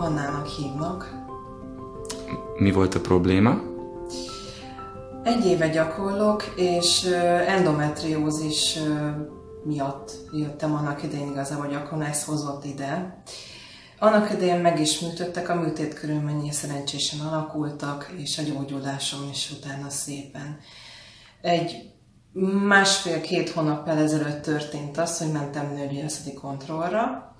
Annának hívnak. Mi volt a probléma? Egy éve gyakorlok, és endometriózis miatt jöttem annak idején igazából, akkor ez hozott ide. Annak idején meg is műtöttek, a műtét körülményei szerencsésen alakultak, és a gyógyulásom is utána szépen. Egy másfél-két hónappal ezelőtt történt az, hogy mentem nőgyógyászati kontrollra,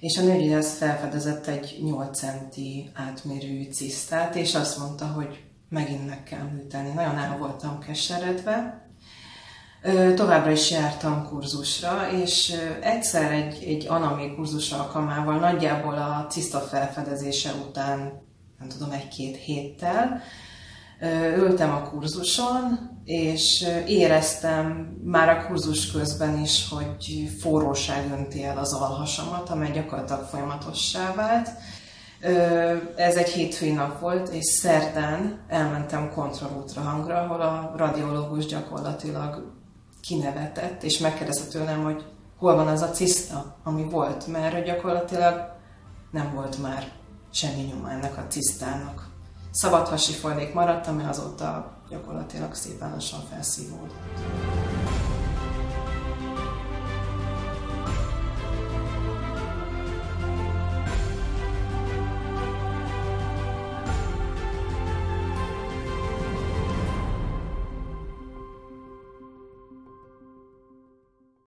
és a nőgyógyász felfedezett egy 8 centi átmérő cisztát, és azt mondta, hogy megint meg kell műteni. Nagyon el voltam keseredve, Továbbra is jártam kurzusra, és egyszer egy, egy anami kurzus alkalmával, nagyjából a ciszta felfedezése után, nem tudom, egy-két héttel, ültem a kurzuson, és éreztem már a kurzus közben is, hogy forróság önti el az alhasamat, amely gyakorlatilag folyamatossá vált. Ez egy hétfői nap volt, és szerdán elmentem kontrollútra hangra, ahol a radiológus gyakorlatilag kinevetett, és megkérdezte tőlem, hogy hol van az a ciszta, ami volt, mert gyakorlatilag nem volt már semmi nyoma ennek a cisztának. Szabadhasi folylék maradt, ami azóta gyakorlatilag szépen lassan felszívódott.